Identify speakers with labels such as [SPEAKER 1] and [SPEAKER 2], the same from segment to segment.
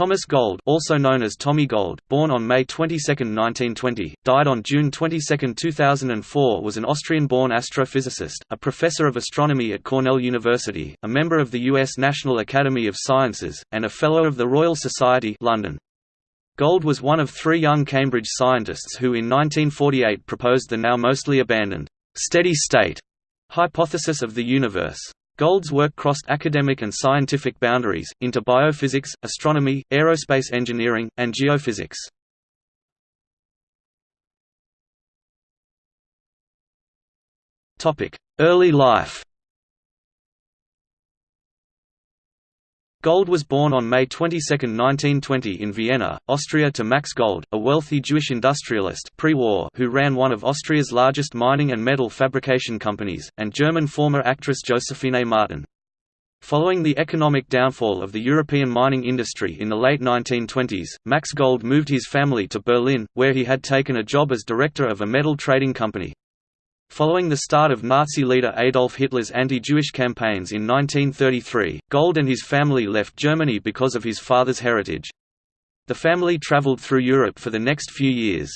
[SPEAKER 1] Thomas Gold also known as Tommy Gold, born on May 22, 1920, died on June 22, 2004 was an Austrian-born astrophysicist, a professor of astronomy at Cornell University, a member of the U.S. National Academy of Sciences, and a Fellow of the Royal Society London. Gold was one of three young Cambridge scientists who in 1948 proposed the now mostly abandoned, steady state hypothesis of the universe. Gold's work crossed academic and scientific boundaries, into biophysics, astronomy, aerospace engineering, and geophysics. Early life Gold was born on May 22, 1920 in Vienna, Austria to Max Gold, a wealthy Jewish industrialist pre-war who ran one of Austria's largest mining and metal fabrication companies, and German former actress Josephine Martin. Following the economic downfall of the European mining industry in the late 1920s, Max Gold moved his family to Berlin, where he had taken a job as director of a metal trading company. Following the start of Nazi leader Adolf Hitler's anti-Jewish campaigns in 1933, Gold and his family left Germany because of his father's heritage. The family traveled through Europe for the next few years.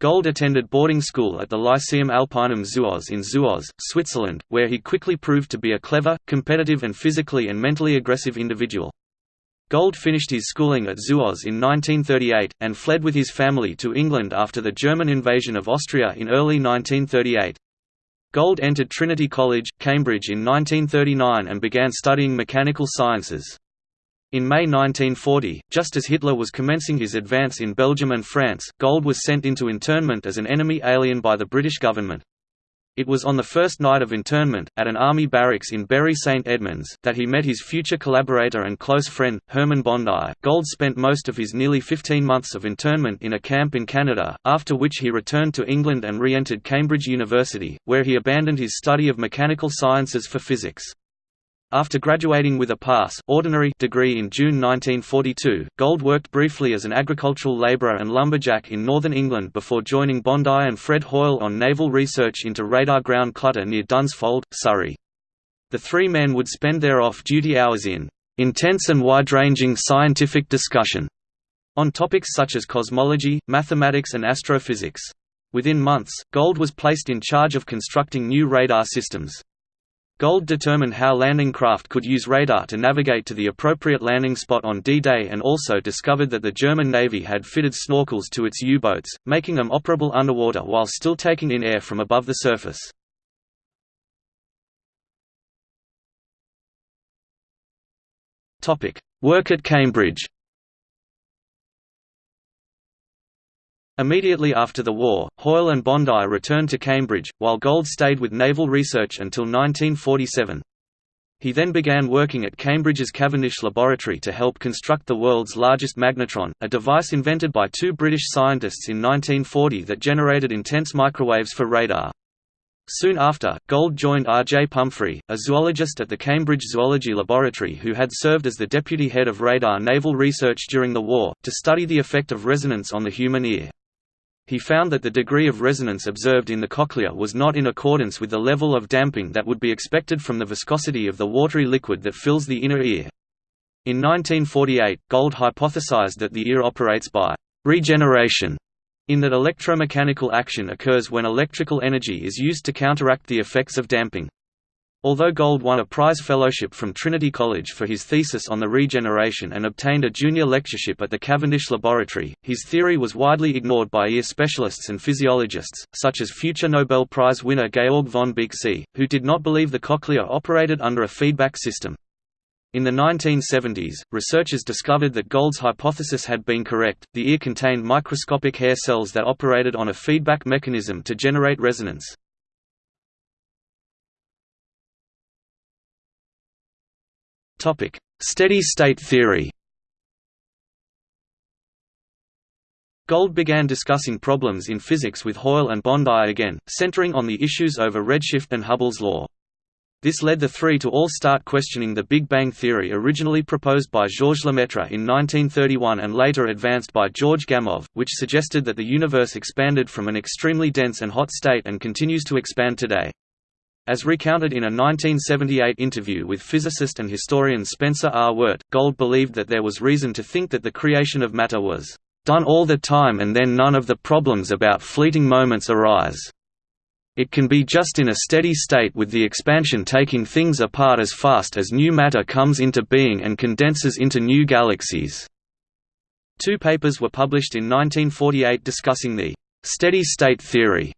[SPEAKER 1] Gold attended boarding school at the Lyceum Alpinum Zuoz in Zuoz, Switzerland, where he quickly proved to be a clever, competitive and physically and mentally aggressive individual. Gold finished his schooling at Zuoz in 1938, and fled with his family to England after the German invasion of Austria in early 1938. Gold entered Trinity College, Cambridge in 1939 and began studying mechanical sciences. In May 1940, just as Hitler was commencing his advance in Belgium and France, Gold was sent into internment as an enemy alien by the British government. It was on the first night of internment, at an army barracks in Bury St Edmunds, that he met his future collaborator and close friend, Hermann Bondi. Gold spent most of his nearly 15 months of internment in a camp in Canada, after which he returned to England and re-entered Cambridge University, where he abandoned his study of mechanical sciences for physics. After graduating with a pass ordinary degree in June 1942, Gold worked briefly as an agricultural labourer and lumberjack in northern England before joining Bondi and Fred Hoyle on naval research into radar ground clutter near Dunsfold, Surrey. The three men would spend their off-duty hours in intense and wide-ranging scientific discussion on topics such as cosmology, mathematics and astrophysics. Within months, Gold was placed in charge of constructing new radar systems. Gold determined how landing craft could use radar to navigate to the appropriate landing spot on D-Day and also discovered that the German Navy had fitted snorkels to its U-boats, making them operable underwater while still taking in air from above the surface. Work at Cambridge Immediately after the war, Hoyle and Bondi returned to Cambridge, while Gold stayed with naval research until 1947. He then began working at Cambridge's Cavendish Laboratory to help construct the world's largest magnetron, a device invented by two British scientists in 1940 that generated intense microwaves for radar. Soon after, Gold joined R. J. Pumphrey, a zoologist at the Cambridge Zoology Laboratory who had served as the deputy head of radar naval research during the war, to study the effect of resonance on the human ear he found that the degree of resonance observed in the cochlea was not in accordance with the level of damping that would be expected from the viscosity of the watery liquid that fills the inner ear. In 1948, Gold hypothesized that the ear operates by regeneration, in that electromechanical action occurs when electrical energy is used to counteract the effects of damping. Although Gold won a prize fellowship from Trinity College for his thesis on the regeneration and obtained a junior lectureship at the Cavendish Laboratory, his theory was widely ignored by ear specialists and physiologists, such as future Nobel Prize winner Georg von Békésy, who did not believe the cochlea operated under a feedback system. In the 1970s, researchers discovered that Gold's hypothesis had been correct, the ear contained microscopic hair cells that operated on a feedback mechanism to generate resonance. Steady-state theory. Gold began discussing problems in physics with Hoyle and Bondi again, centering on the issues over redshift and Hubble's law. This led the three to all start questioning the Big Bang theory originally proposed by Georges Lemaitre in 1931 and later advanced by George Gamow, which suggested that the universe expanded from an extremely dense and hot state and continues to expand today. As recounted in a 1978 interview with physicist and historian Spencer R. Weart, Gold believed that there was reason to think that the creation of matter was done all the time and then none of the problems about fleeting moments arise. It can be just in a steady state with the expansion taking things apart as fast as new matter comes into being and condenses into new galaxies. Two papers were published in 1948 discussing the steady-state theory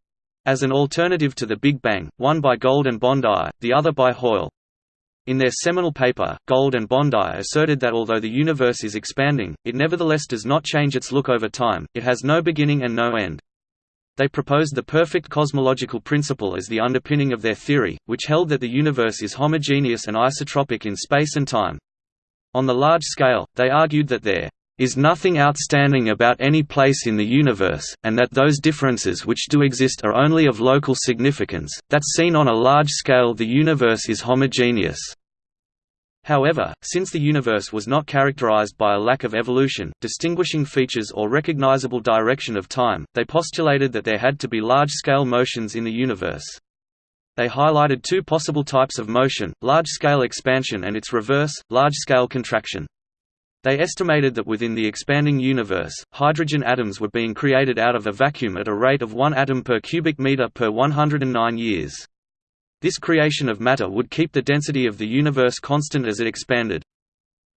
[SPEAKER 1] as an alternative to the Big Bang, one by Gold and Bondi, the other by Hoyle. In their seminal paper, Gold and Bondi asserted that although the universe is expanding, it nevertheless does not change its look over time, it has no beginning and no end. They proposed the perfect cosmological principle as the underpinning of their theory, which held that the universe is homogeneous and isotropic in space and time. On the large scale, they argued that there is nothing outstanding about any place in the universe, and that those differences which do exist are only of local significance, that seen on a large scale the universe is homogeneous. However, since the universe was not characterized by a lack of evolution, distinguishing features or recognizable direction of time, they postulated that there had to be large-scale motions in the universe. They highlighted two possible types of motion, large-scale expansion and its reverse, large-scale contraction. They estimated that within the expanding universe, hydrogen atoms were being created out of a vacuum at a rate of 1 atom per cubic meter per 109 years. This creation of matter would keep the density of the universe constant as it expanded.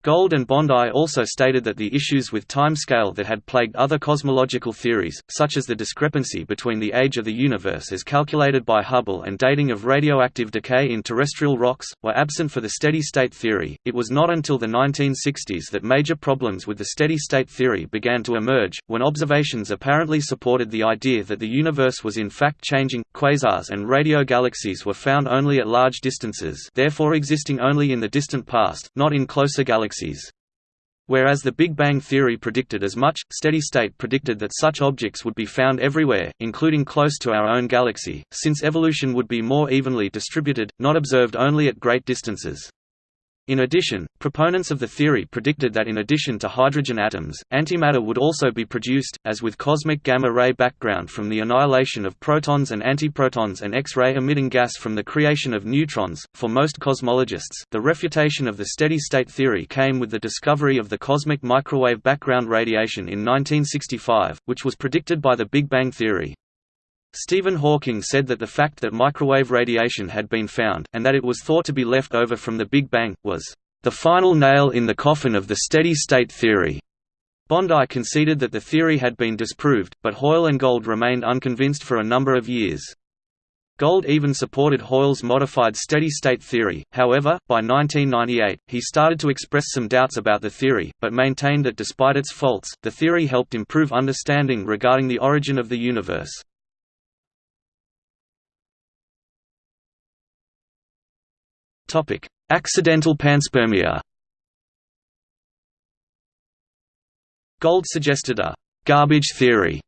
[SPEAKER 1] Gold and Bondi also stated that the issues with timescale that had plagued other cosmological theories, such as the discrepancy between the age of the universe as calculated by Hubble and dating of radioactive decay in terrestrial rocks, were absent for the steady-state theory. It was not until the 1960s that major problems with the steady-state theory began to emerge, when observations apparently supported the idea that the universe was in fact changing. Quasars and radio galaxies were found only at large distances, therefore existing only in the distant past, not in closer galaxies galaxies. Whereas the Big Bang theory predicted as much, steady state predicted that such objects would be found everywhere, including close to our own galaxy, since evolution would be more evenly distributed, not observed only at great distances. In addition, proponents of the theory predicted that in addition to hydrogen atoms, antimatter would also be produced, as with cosmic gamma-ray background from the annihilation of protons and antiprotons and X-ray emitting gas from the creation of neutrons. For most cosmologists, the refutation of the steady-state theory came with the discovery of the cosmic microwave background radiation in 1965, which was predicted by the Big Bang theory. Stephen Hawking said that the fact that microwave radiation had been found, and that it was thought to be left over from the Big Bang, was the final nail in the coffin of the steady-state theory. Bondi conceded that the theory had been disproved, but Hoyle and Gold remained unconvinced for a number of years. Gold even supported Hoyle's modified steady-state theory, however, by 1998, he started to express some doubts about the theory, but maintained that despite its faults, the theory helped improve understanding regarding the origin of the universe. Accidental panspermia Gold suggested a «garbage theory»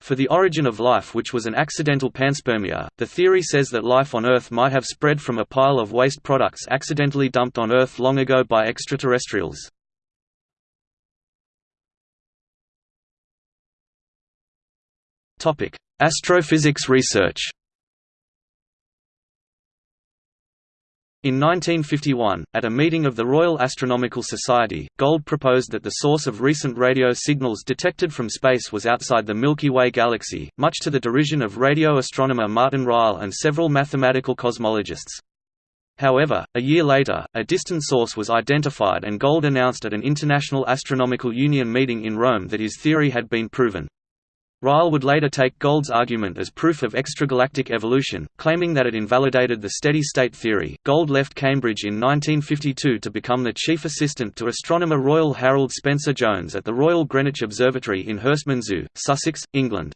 [SPEAKER 1] for the origin of life which was an accidental panspermia. The theory says that life on Earth might have spread from a pile of waste products accidentally dumped on Earth long ago by extraterrestrials. Astrophysics research In 1951, at a meeting of the Royal Astronomical Society, Gold proposed that the source of recent radio signals detected from space was outside the Milky Way galaxy, much to the derision of radio astronomer Martin Ryle and several mathematical cosmologists. However, a year later, a distant source was identified and Gold announced at an International Astronomical Union meeting in Rome that his theory had been proven. Ryle would later take Gold's argument as proof of extragalactic evolution, claiming that it invalidated the steady-state theory. Gold left Cambridge in 1952 to become the chief assistant to astronomer Royal Harold Spencer Jones at the Royal Greenwich Observatory in Herstmonceux, Sussex, England.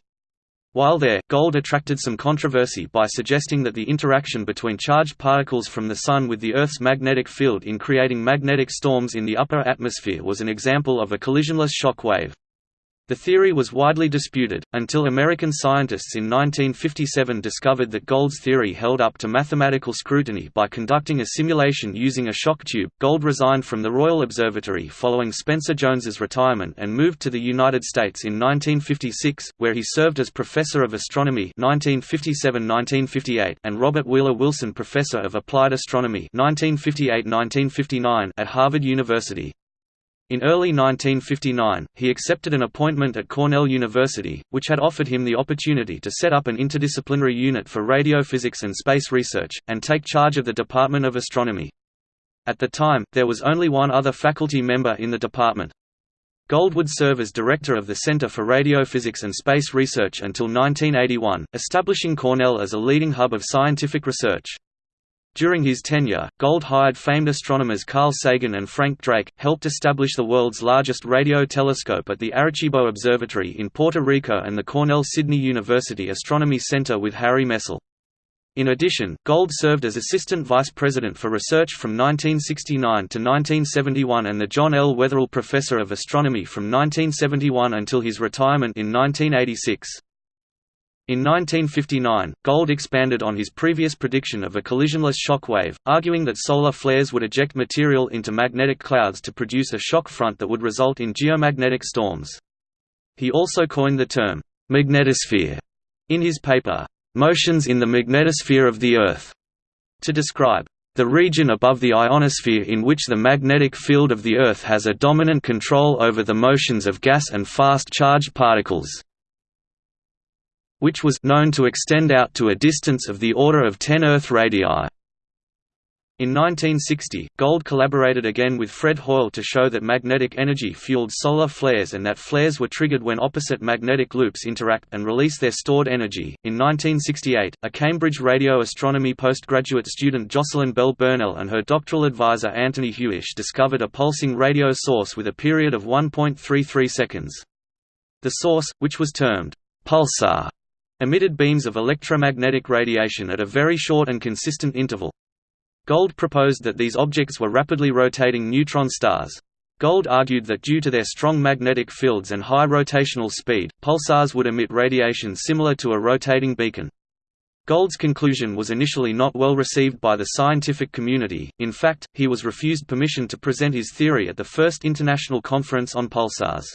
[SPEAKER 1] While there, Gold attracted some controversy by suggesting that the interaction between charged particles from the Sun with the Earth's magnetic field in creating magnetic storms in the upper atmosphere was an example of a collisionless shock wave. The theory was widely disputed, until American scientists in 1957 discovered that Gold's theory held up to mathematical scrutiny by conducting a simulation using a shock tube. Gold resigned from the Royal Observatory following Spencer Jones's retirement and moved to the United States in 1956, where he served as Professor of Astronomy 1957–1958 and Robert Wheeler Willson Professor of Applied Astronomy 1958–1959 at Harvard University. In early 1959, he accepted an appointment at Cornell University, which had offered him the opportunity to set up an interdisciplinary unit for radiophysics and space research, and take charge of the Department of Astronomy. At the time, there was only one other faculty member in the department. Gold would serve as director of the Center for Radiophysics and Space Research until 1981, establishing Cornell as a leading hub of scientific research. During his tenure, Gold hired famed astronomers Carl Sagan and Frank Drake, helped establish the world's largest radio telescope at the Arecibo Observatory in Puerto Rico and the Cornell Sydney University Astronomy Center with Harry Messel. In addition, Gold served as Assistant Vice President for Research from 1969 to 1971 and the John L. Wetherill Professor of Astronomy from 1971 until his retirement in 1986. In 1959, Gold expanded on his previous prediction of a collisionless shock wave, arguing that solar flares would eject material into magnetic clouds to produce a shock front that would result in geomagnetic storms. He also coined the term, magnetosphere, in his paper, Motions in the Magnetosphere of the Earth, to describe the region above the ionosphere in which the magnetic field of the Earth has a dominant control over the motions of gas and fast-charged particles which was known to extend out to a distance of the order of 10 Earth radii. In 1960, Gold collaborated again with Fred Hoyle to show that magnetic energy fueled solar flares and that flares were triggered when opposite magnetic loops interact and release their stored energy. In 1968, a Cambridge radio astronomy postgraduate student Jocelyn Bell Burnell and her doctoral advisor Anthony Hewish discovered a pulsing radio source with a period of 1.33 seconds. The source, which was termed pulsar, emitted beams of electromagnetic radiation at a very short and consistent interval. Gold proposed that these objects were rapidly rotating neutron stars. Gold argued that due to their strong magnetic fields and high rotational speed, pulsars would emit radiation similar to a rotating beacon. Gold's conclusion was initially not well received by the scientific community, in fact, he was refused permission to present his theory at the first International Conference on Pulsars.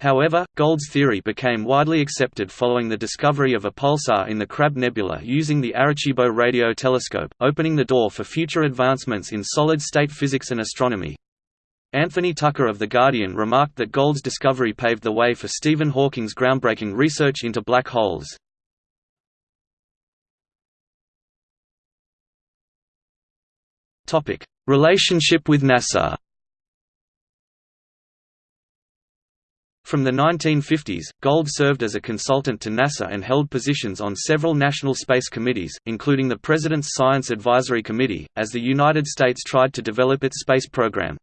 [SPEAKER 1] However, Gold's theory became widely accepted following the discovery of a pulsar in the Crab Nebula using the Arecibo radio telescope, opening the door for future advancements in solid-state physics and astronomy. Anthony Tucker of The Guardian remarked that Gold's discovery paved the way for Stephen Hawking's groundbreaking research into black holes. Relationship with NASA From the 1950s, Gold served as a consultant to NASA and held positions on several national space committees, including the President's Science Advisory Committee, as the United States tried to develop its space program.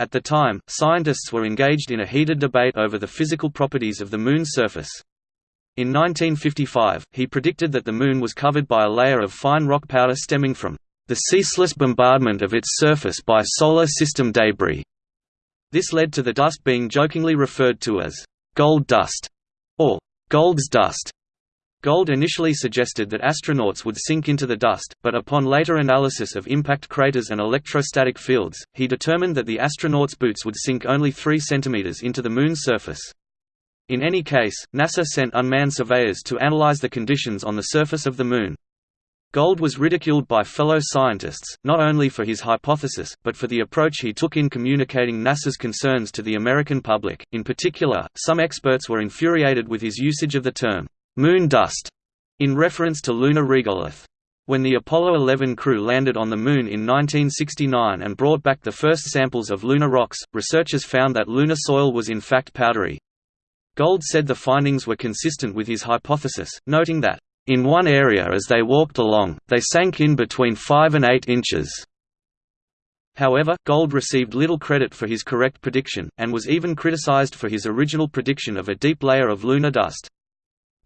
[SPEAKER 1] At the time, scientists were engaged in a heated debate over the physical properties of the Moon's surface. In 1955, he predicted that the Moon was covered by a layer of fine rock powder stemming from the ceaseless bombardment of its surface by solar system debris. This led to the dust being jokingly referred to as gold dust or Gold's dust. Gold initially suggested that astronauts would sink into the dust, but upon later analysis of impact craters and electrostatic fields, he determined that the astronauts' boots would sink only 3 cm into the Moon's surface. In any case, NASA sent unmanned surveyors to analyze the conditions on the surface of the Moon. Gold was ridiculed by fellow scientists, not only for his hypothesis, but for the approach he took in communicating NASA's concerns to the American public. In particular, some experts were infuriated with his usage of the term, moon dust, in reference to lunar regolith. When the Apollo 11 crew landed on the Moon in 1969 and brought back the first samples of lunar rocks, researchers found that lunar soil was in fact powdery. Gold said the findings were consistent with his hypothesis, noting that in one area as they walked along, they sank in between 5 and 8 inches. However, Gold received little credit for his correct prediction, and was even criticized for his original prediction of a deep layer of lunar dust.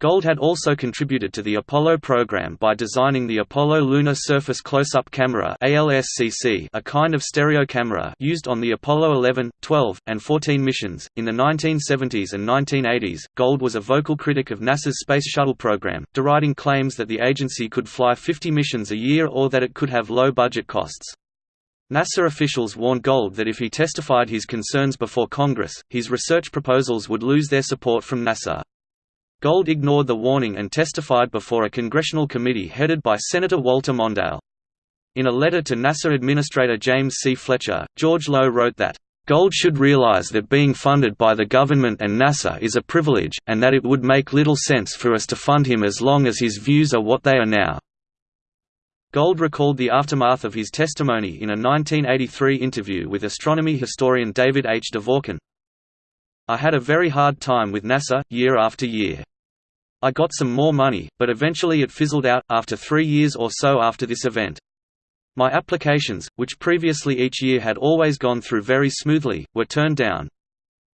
[SPEAKER 1] Gold had also contributed to the Apollo program by designing the Apollo Lunar Surface Close-Up Camera a kind of stereo camera used on the Apollo 11, 12, and 14 missions. In the 1970s and 1980s, Gold was a vocal critic of NASA's Space Shuttle program, deriding claims that the agency could fly 50 missions a year or that it could have low budget costs. NASA officials warned Gold that if he testified his concerns before Congress, his research proposals would lose their support from NASA. Gold ignored the warning and testified before a congressional committee headed by Senator Walter Mondale. In a letter to NASA Administrator James C. Fletcher, George Low wrote that, Gold should realize that being funded by the government and NASA is a privilege, and that it would make little sense for us to fund him as long as his views are what they are now. Gold recalled the aftermath of his testimony in a 1983 interview with astronomy historian David H. DeVorkin. I had a very hard time with NASA, year after year. I got some more money, but eventually it fizzled out, after three years or so after this event. My applications, which previously each year had always gone through very smoothly, were turned down.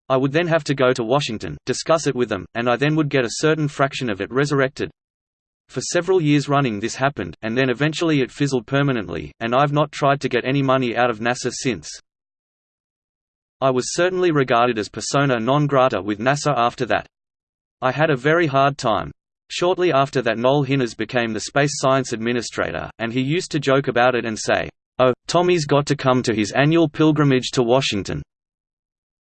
[SPEAKER 1] I would then have to go to Washington, discuss it with them, and I then would get a certain fraction of it resurrected. For several years running this happened, and then eventually it fizzled permanently, and I've not tried to get any money out of NASA since. I was certainly regarded as persona non grata with NASA after that. I had a very hard time. Shortly after that Noel Hinners became the Space Science Administrator, and he used to joke about it and say, Oh, Tommy's got to come to his annual pilgrimage to Washington.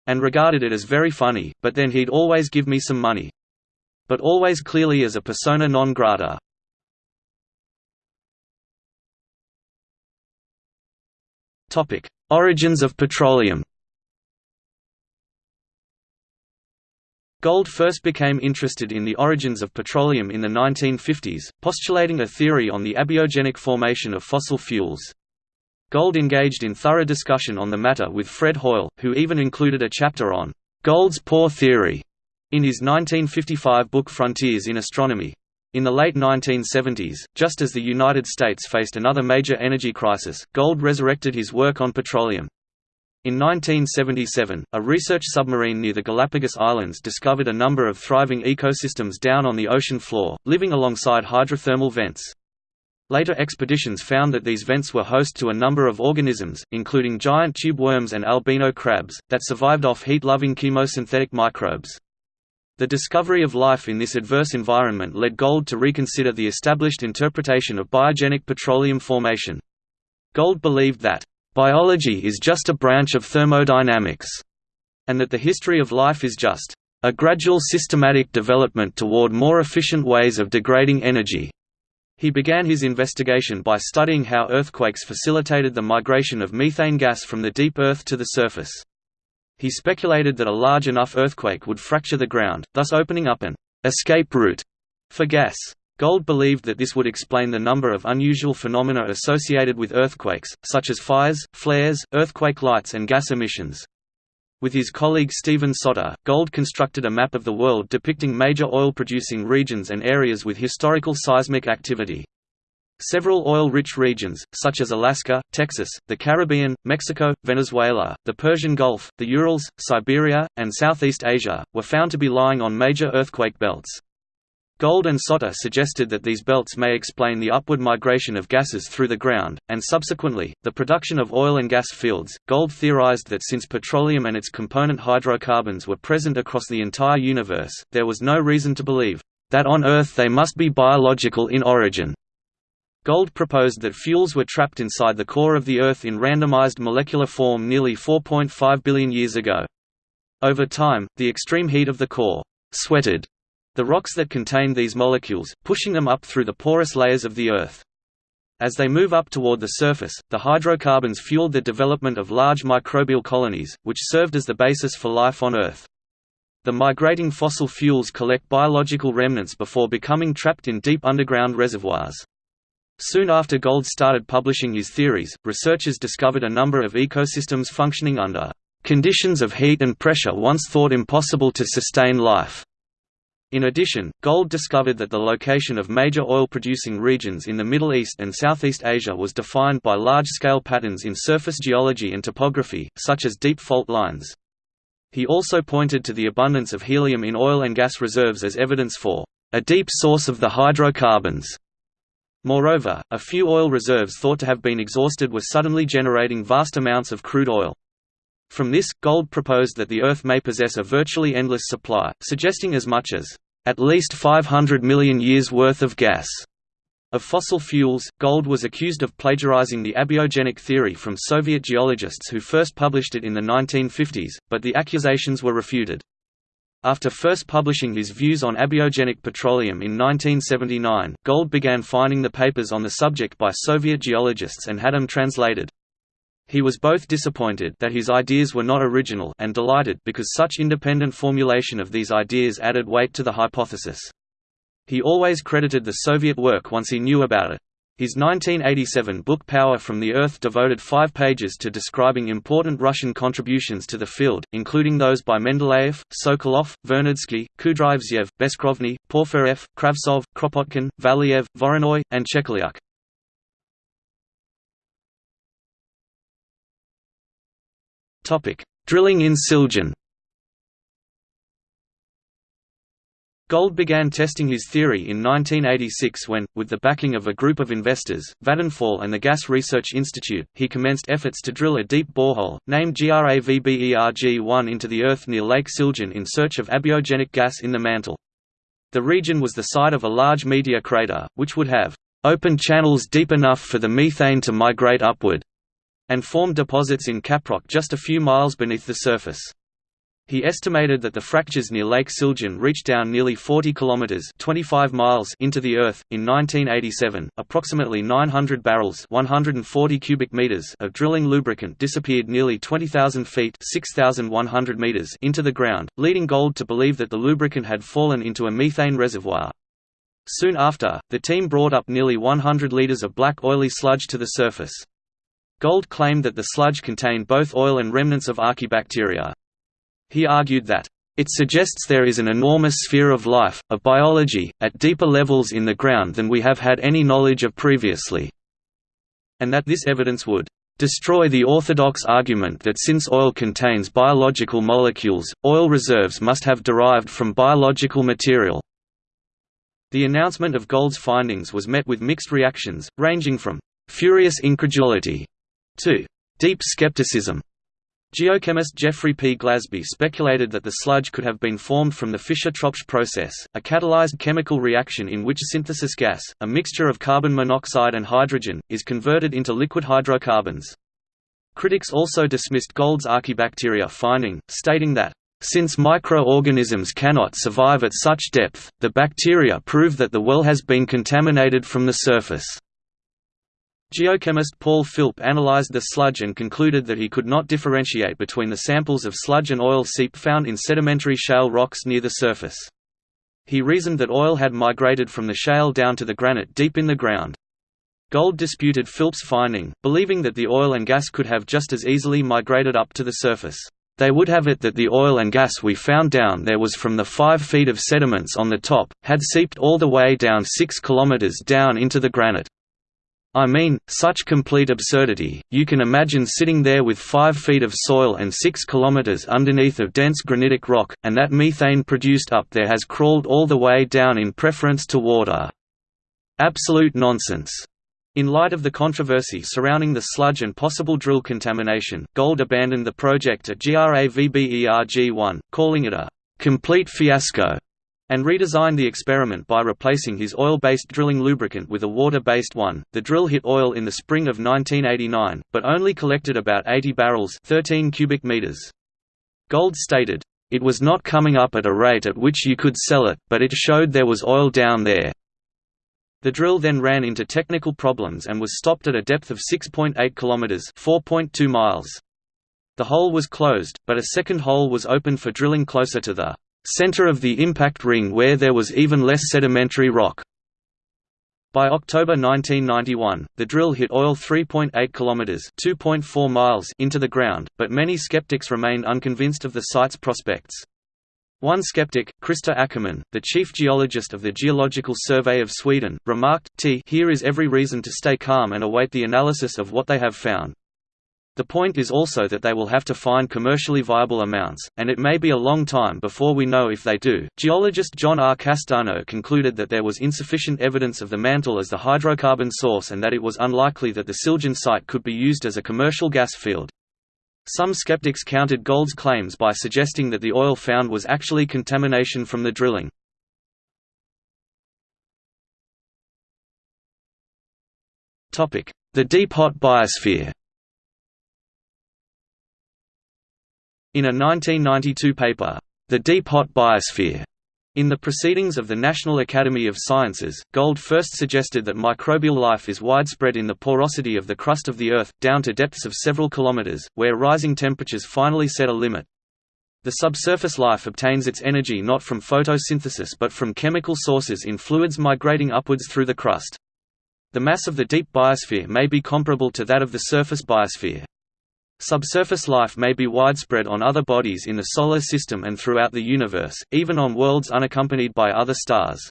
[SPEAKER 1] And regarded it as very funny, but then he'd always give me some money. But always clearly as a persona non grata. Origins of petroleum Gold first became interested in the origins of petroleum in the 1950s, postulating a theory on the abiogenic formation of fossil fuels. Gold engaged in thorough discussion on the matter with Fred Hoyle, who even included a chapter on Gold's pore theory in his 1955 book Frontiers in Astronomy. In the late 1970s, just as the United States faced another major energy crisis, Gold resurrected his work on petroleum. In 1977, a research submarine near the Galapagos Islands discovered a number of thriving ecosystems down on the ocean floor, living alongside hydrothermal vents. Later expeditions found that these vents were host to a number of organisms, including giant tube worms and albino crabs, that survived off heat-loving chemosynthetic microbes. The discovery of life in this adverse environment led Gold to reconsider the established interpretation of biogenic petroleum formation. Gold believed that Biology is just a branch of thermodynamics, and that the history of life is just a gradual systematic development toward more efficient ways of degrading energy. He began his investigation by studying how earthquakes facilitated the migration of methane gas from the deep earth to the surface. He speculated that a large enough earthquake would fracture the ground, thus opening up an escape route for gas. Gold believed that this would explain the number of unusual phenomena associated with earthquakes, such as fires, flares, earthquake lights and gas emissions. With his colleague Stephen Soter, Gold constructed a map of the world depicting major oil-producing regions and areas with historical seismic activity. Several oil-rich regions, such as Alaska, Texas, the Caribbean, Mexico, Venezuela, the Persian Gulf, the Urals, Siberia, and Southeast Asia, were found to be lying on major earthquake belts. Gold and Soter suggested that these belts may explain the upward migration of gases through the ground, and subsequently, the production of oil and gas fields. Gold theorized that since petroleum and its component hydrocarbons were present across the entire universe, there was no reason to believe that on Earth they must be biological in origin. Gold proposed that fuels were trapped inside the core of the Earth in randomized molecular form nearly 4.5 billion years ago. Over time, the extreme heat of the core sweated the rocks that contain these molecules, pushing them up through the porous layers of the Earth. As they move up toward the surface, the hydrocarbons fueled the development of large microbial colonies, which served as the basis for life on Earth. The migrating fossil fuels collect biological remnants before becoming trapped in deep underground reservoirs. Soon after Gold started publishing his theories, researchers discovered a number of ecosystems functioning under conditions of heat and pressure once thought impossible to sustain life. In addition, Gold discovered that the location of major oil-producing regions in the Middle East and Southeast Asia was defined by large-scale patterns in surface geology and topography, such as deep fault lines. He also pointed to the abundance of helium in oil and gas reserves as evidence for a deep source of the hydrocarbons. Moreover, a few oil reserves thought to have been exhausted were suddenly generating vast amounts of crude oil. From this, Gold proposed that the Earth may possess a virtually endless supply, suggesting as much as, "...at least 500 million years' worth of gas." Of fossil fuels, Gold was accused of plagiarizing the abiogenic theory from Soviet geologists who first published it in the 1950s, but the accusations were refuted. After first publishing his views on abiogenic petroleum in 1979, Gold began finding the papers on the subject by Soviet geologists and had them translated. He was both disappointed that his ideas were not original and delighted because such independent formulation of these ideas added weight to the hypothesis. He always credited the Soviet work once he knew about it. His 1987 book Power from the Earth devoted five pages to describing important Russian contributions to the field, including those by Mendeleev, Sokolov, Vernadsky, Kudryavtsev, Beskrovny, Porfirev, Kravtsov, Kropotkin, Valiev, Voronoi, and Chekaliuk. Drilling in Siljan Gold began testing his theory in 1986 when, with the backing of a group of investors, Vattenfall and the Gas Research Institute, he commenced efforts to drill a deep borehole, named GRAVBERG-1 into the earth near Lake Siljan in search of abiogenic gas in the mantle. The region was the site of a large meteor crater, which would have opened channels deep enough for the methane to migrate upward, and formed deposits in caprock just a few miles beneath the surface. He estimated that the fractures near Lake Siljan reached down nearly 40 kilometers (25 miles) into the earth in 1987. Approximately 900 barrels (140 cubic meters) of drilling lubricant disappeared nearly 20,000 feet (6,100 meters) into the ground, leading Gold to believe that the lubricant had fallen into a methane reservoir. Soon after, the team brought up nearly 100 liters of black oily sludge to the surface. Gold claimed that the sludge contained both oil and remnants of archaebacteria. He argued that, "...it suggests there is an enormous sphere of life, of biology, at deeper levels in the ground than we have had any knowledge of previously," and that this evidence would destroy the orthodox argument that since oil contains biological molecules, oil reserves must have derived from biological material. The announcement of Gold's findings was met with mixed reactions, ranging from furious incredulity to deep skepticism. Geochemist Geoffrey P. Glasby speculated that the sludge could have been formed from the Fischer-Tropsch process, a catalyzed chemical reaction in which synthesis gas, a mixture of carbon monoxide and hydrogen, is converted into liquid hydrocarbons. Critics also dismissed Gold's archaebacteria finding, stating that, "...since microorganisms cannot survive at such depth, the bacteria prove that the well has been contaminated from the surface." Geochemist Paul Philp analyzed the sludge and concluded that he could not differentiate between the samples of sludge and oil seep found in sedimentary shale rocks near the surface. He reasoned that oil had migrated from the shale down to the granite deep in the ground. Gold disputed Philp's finding, believing that the oil and gas could have just as easily migrated up to the surface. They would have it that the oil and gas we found down there was from the five feet of sediments on the top, had seeped all the way down six kilometers down into the granite. I mean, such complete absurdity, you can imagine sitting there with 5 feet of soil and 6 kilometers underneath of dense granitic rock, and that methane produced up there has crawled all the way down in preference to water. Absolute nonsense. In light of the controversy surrounding the sludge and possible drill contamination, Gold abandoned the project at GRAVBERG-1, calling it a complete fiasco and redesigned the experiment by replacing his oil-based drilling lubricant with a water-based one. The drill hit oil in the spring of 1989, but only collected about 80 barrels 13 cubic meters. Gold stated, "It was not coming up at a rate at which you could sell it, but it showed there was oil down there." The drill then ran into technical problems and was stopped at a depth of 6.8 kilometers (4.2 miles). The hole was closed, but a second hole was opened for drilling closer to the center of the impact ring where there was even less sedimentary rock. By October 1991, the drill hit oil 3.8 kilometers (2.4 miles) into the ground, but many skeptics remained unconvinced of the site's prospects. One skeptic, Christer Ackerman, the chief geologist of the Geological Survey of Sweden, remarked, T here is every reason to stay calm and await the analysis of what they have found. The point is also that they will have to find commercially viable amounts, and it may be a long time before we know if they do. Geologist John R. Castano concluded that there was insufficient evidence of the mantle as the hydrocarbon source and that it was unlikely that the Siljan site could be used as a commercial gas field. Some skeptics countered Gold's claims by suggesting that the oil found was actually contamination from the drilling. The deep hot biosphere In a 1992 paper, The Deep Hot Biosphere, in the Proceedings of the National Academy of Sciences, Gold first suggested that microbial life is widespread in the porosity of the crust of the Earth, down to depths of several kilometers, where rising temperatures finally set a limit. The subsurface life obtains its energy not from photosynthesis but from chemical sources in fluids migrating upwards through the crust. The mass of the deep biosphere may be comparable to that of the surface biosphere. Subsurface life may be widespread on other bodies in the Solar System and throughout the universe, even on worlds unaccompanied by other stars.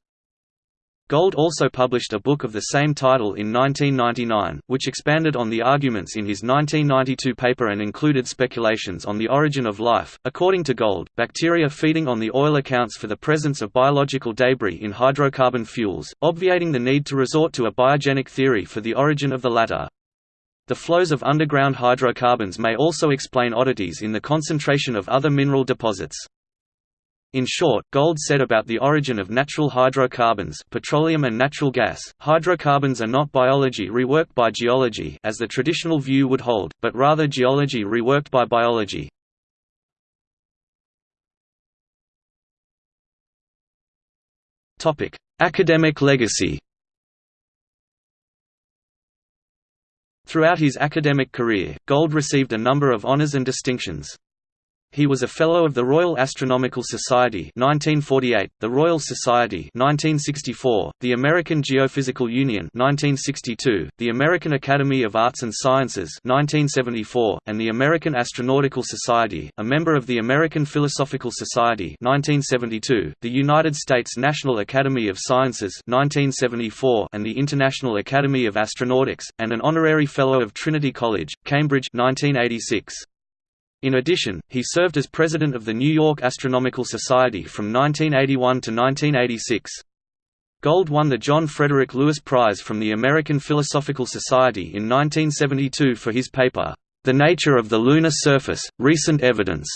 [SPEAKER 1] Gold also published a book of the same title in 1999, which expanded on the arguments in his 1992 paper and included speculations on the origin of life. According to Gold, bacteria feeding on the oil accounts for the presence of biological debris in hydrocarbon fuels, obviating the need to resort to a biogenic theory for the origin of the latter. The flows of underground hydrocarbons may also explain oddities in the concentration of other mineral deposits. In short, Gold said about the origin of natural hydrocarbons petroleum and natural gas, hydrocarbons are not biology reworked by geology as the traditional view would hold, but rather geology reworked by biology. Academic legacy Throughout his academic career, Gold received a number of honors and distinctions. He was a Fellow of the Royal Astronomical Society 1948, the Royal Society 1964, the American Geophysical Union 1962, the American Academy of Arts and Sciences 1974, and the American Astronautical Society, a member of the American Philosophical Society 1972, the United States National Academy of Sciences 1974, and the International Academy of Astronautics, and an Honorary Fellow of Trinity College, Cambridge 1986. In addition, he served as president of the New York Astronomical Society from 1981 to 1986. Gold won the John Frederick Lewis Prize from the American Philosophical Society in 1972 for his paper, The Nature of the Lunar Surface, Recent Evidence,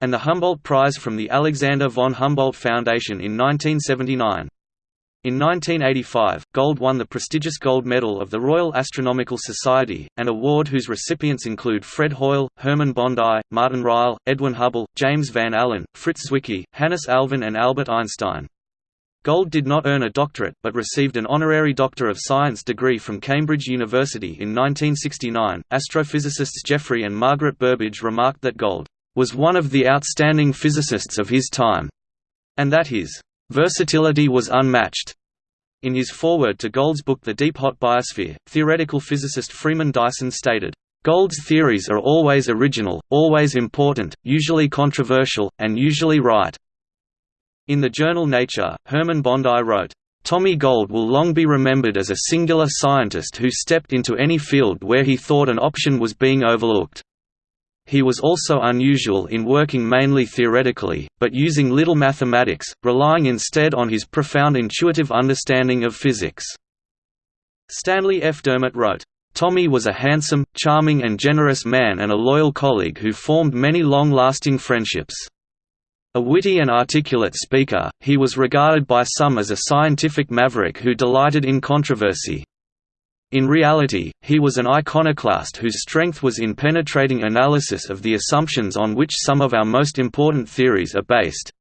[SPEAKER 1] and the Humboldt Prize from the Alexander von Humboldt Foundation in 1979. In 1985, Gold won the prestigious Gold Medal of the Royal Astronomical Society, an award whose recipients include Fred Hoyle, Hermann Bondi, Martin Ryle, Edwin Hubble, James Van Allen, Fritz Zwicky, Hannes Alfvén and Albert Einstein. Gold did not earn a doctorate, but received an honorary Doctor of Science degree from Cambridge University in 1969. Astrophysicists Geoffrey and Margaret Burbidge remarked that Gold was one of the outstanding physicists of his time, and that his Versatility was unmatched. In his foreword to Gold's book The Deep Hot Biosphere, theoretical physicist Freeman Dyson stated, Gold's theories are always original, always important, usually controversial, and usually right. In the journal Nature, Hermann Bondi wrote, Tommy Gold will long be remembered as a singular scientist who stepped into any field where he thought an option was being overlooked. He was also unusual in working mainly theoretically, but using little mathematics, relying instead on his profound intuitive understanding of physics. Stanley F. Dermott wrote, Tommy was a handsome, charming and generous man and a loyal colleague who formed many long-lasting friendships. A witty and articulate speaker, he was regarded by some as a scientific maverick who delighted in controversy. In reality, he was an iconoclast whose strength was in penetrating analysis of the assumptions on which some of our most important theories are based.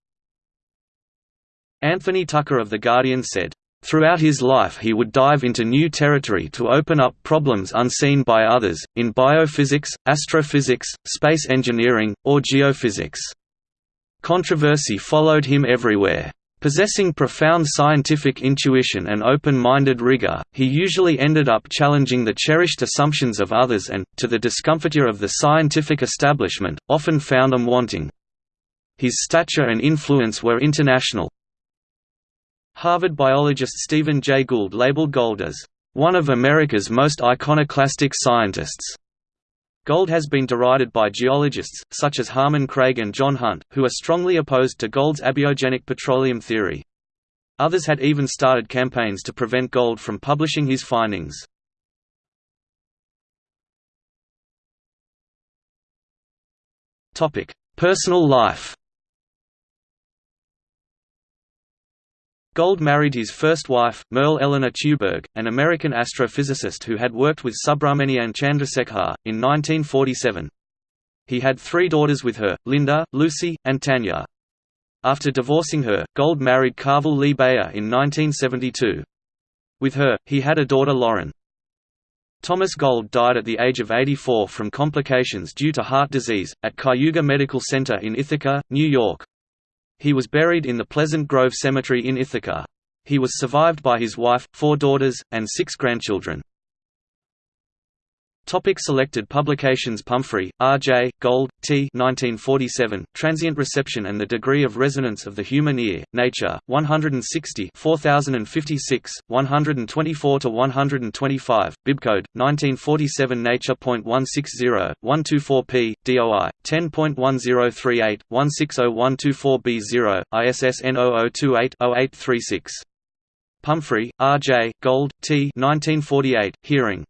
[SPEAKER 1] Anthony Tucker of The Guardian said, Throughout his life he would dive into new territory to open up problems unseen by others, in biophysics, astrophysics, space engineering, or geophysics. Controversy followed him everywhere. Possessing profound scientific intuition and open-minded rigor, he usually ended up challenging the cherished assumptions of others and, to the discomfiture of the scientific establishment, often found them wanting. His stature and influence were international. Harvard biologist Stephen Jay Gould labeled Gold as, "...one of America's most iconoclastic scientists." Gold has been derided by geologists, such as Harmon Craig and John Hunt, who are strongly opposed to Gold's abiogenic petroleum theory. Others had even started campaigns to prevent Gold from publishing his findings. Personal life Gold married his first wife, Merle Eleanor Tuberg, an American astrophysicist who had worked with Subrahmanyan Chandrasekhar, in 1947. He had three daughters with her, Linda, Lucy, and Tanya. After divorcing her, Gold married Carvel Lee Bayer in 1972. With her, he had a daughter Lauren. Thomas Gold died at the age of 84 from complications due to heart disease, at Cayuga Medical Center in Ithaca, New York. He was buried in the Pleasant Grove Cemetery in Ithaca. He was survived by his wife, four daughters, and six grandchildren. Topic selected publications Pumphrey, R. J., Gold, T. 1947, Transient Reception and the Degree of Resonance of the Human Ear, Nature, 160 4056, 124–125, Bibcode, 1947 Nature.160, 124p, DOI, 10.1038, 160124b0, ISSN 0028-0836. Pumphrey, R. J., Gold, T. 1948, Hearing.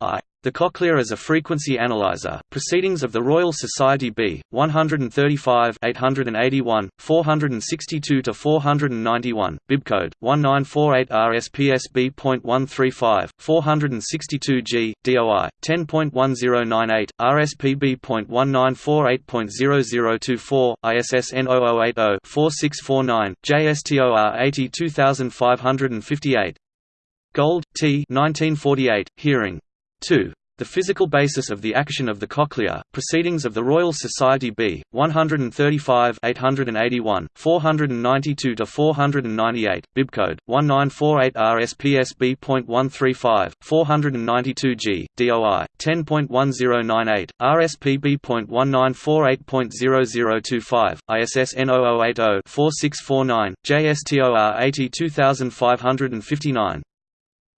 [SPEAKER 1] I. The Cochlea is a Frequency Analyzer, Proceedings of the Royal Society B, 135 881, 462 to 491 Bibcode, 1948 RSPSB.135, 462G, DOI, 10.1098, RSPB.1948.0024, ISSN 0080-4649, JSTOR 82558 Gold, T. 1948, Hearing. 2. The Physical Basis of the Action of the Cochlea, Proceedings of the Royal Society B, 135 881, 492–498, Bibcode, 1948 RSPSB.135, 492G, DOI, 10.1098, RSPB.1948.0025, ISSN 0080-4649, JSTOR 82559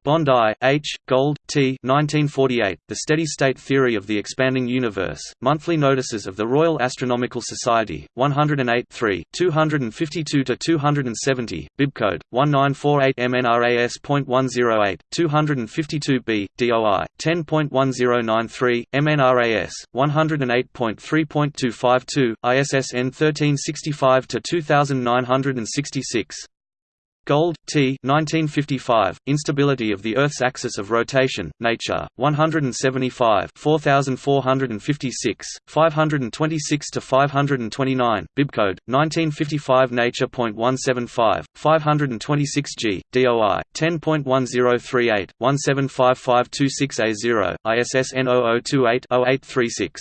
[SPEAKER 1] Bondi, H., Gold, T. 1948, The Steady-State Theory of the Expanding Universe, Monthly Notices of the Royal Astronomical Society, 108 252–270, Bibcode, 1948 MNRAS.108, 252b, DOI, 10.1093, MNRAS, 108.3.252, ISSN 1365–2966 Gold, T. 1955, Instability of the Earth's Axis of Rotation, Nature, 175 4456, 526 to 529. Bibcode, 1955 Nature.175, 526G, DOI, 10.1038, 175526A0, ISSN 0028-0836.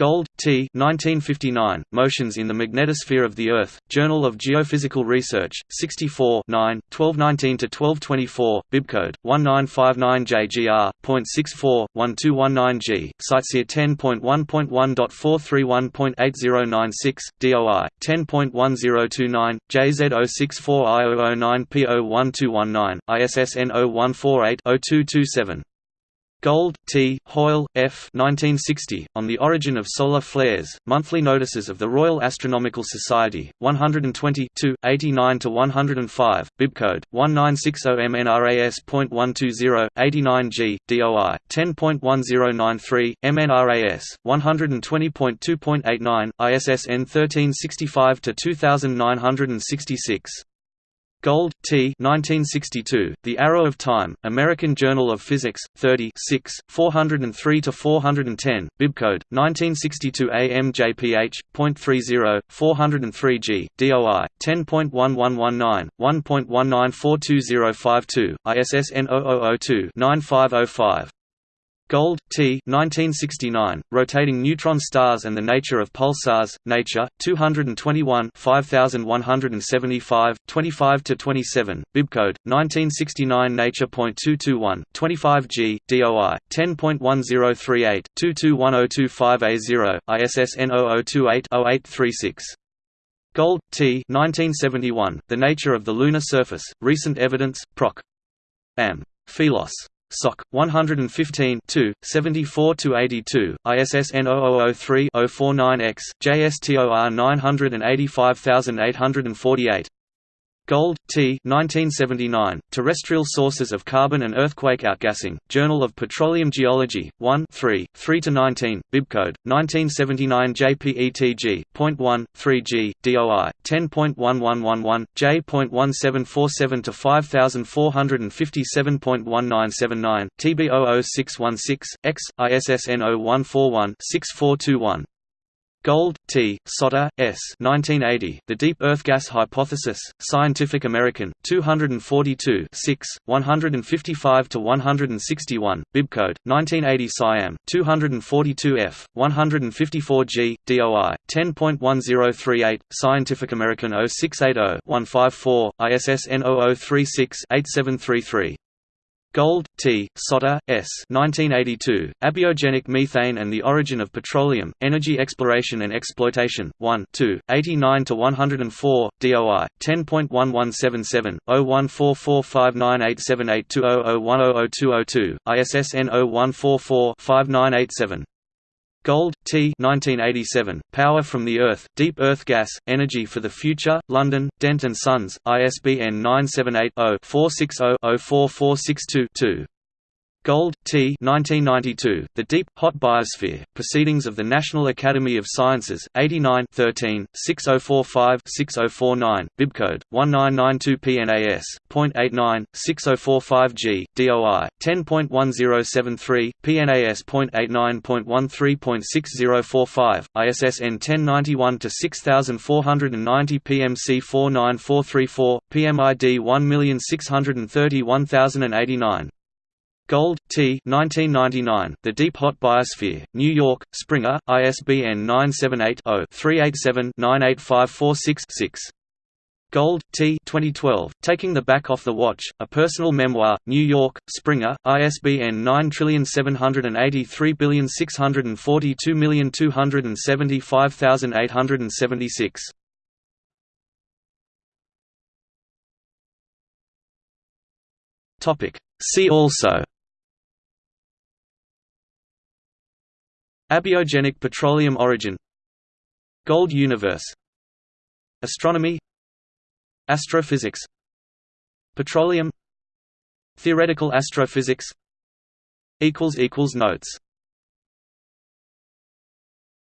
[SPEAKER 1] Gold, T. 1959, Motions in the Magnetosphere of the Earth, Journal of Geophysical Research, 64 9, 1219–1224, Bibcode, 1959JGR.64, 1219G, CiteSeer 10.1.1.431.8096, DOI, 10.1029, JZ064I009P01219, ISSN 0148-0227. Gold, T. Hoyle, F. 1960, On the Origin of Solar Flares, Monthly Notices of the Royal Astronomical Society, 120 89–105, Bibcode, 1960 MNRAS.120, 89G, DOI, 10.1093, MNRAS, 120.2.89, ISSN 1365–2966. Gold, T. 1962, The Arrow of Time, American Journal of Physics, 30 403–410, Bibcode, 1962 AMJPH.30, 403G, DOI, 10.1119, 1.19420522, ISSN 0002-9505. Gold, T. 1969, Rotating Neutron Stars and the Nature of Pulsars, Nature, 221 5175, 25–27, Bibcode, 1969 Nature.221, 25G, DOI, 10.1038, 221025A0, ISSN 0028-0836. Gold, T. 1971, The Nature of the Lunar Surface, Recent Evidence, Proc. Am. Philos. SOC 115 74 82, ISSN 0003-049X, JSTOR 985848. Gold, T. 1979, Terrestrial Sources of Carbon and Earthquake Outgassing, Journal of Petroleum Geology, 1 3, 3–19, bibcode, 1979 JPETG, .1, 3G, DOI, 10.1111, J.17747–5457.1979, TB00616, X, ISSN 0141-6421 Gold, T., Soter, S. 1980, The Deep Earth Gas Hypothesis, Scientific American, 242 6, 155–161, bibcode, 1980 Siam, 242F, 154G, DOI, 10.1038, Scientific American 0680-154, ISSN 0036-8733 Gold, T., Soter, S. 1982, Abiogenic Methane and the Origin of Petroleum, Energy Exploration and Exploitation, 1 2, 89–104, DOI, 10.1177, 014459878200100202, ISSN 0144-5987. Gold, T 1987, Power from the Earth, Deep Earth Gas, Energy for the Future, London, Dent & Sons, ISBN 978-0-460-04462-2. Gold, T. 1992, The Deep, Hot Biosphere, Proceedings of the National Academy of Sciences, 89 13, 6045-6049, bibcode, 1992 PNAS, .89, 6045G, DOI, 10.1073, PNAS .89.13.6045, ISSN 1091-6490 PMC 49434, PMID 1631089. Gold, T. 1999, The Deep Hot Biosphere, New York, Springer, ISBN 978-0-387-98546-6. Gold, T. 2012, Taking the Back Off the Watch, A Personal Memoir, New York, Springer, ISBN 9783642275876. See also Abiogenic petroleum origin. Gold universe. Astronomy. Astrophysics. Petroleum. Theoretical astrophysics. Notes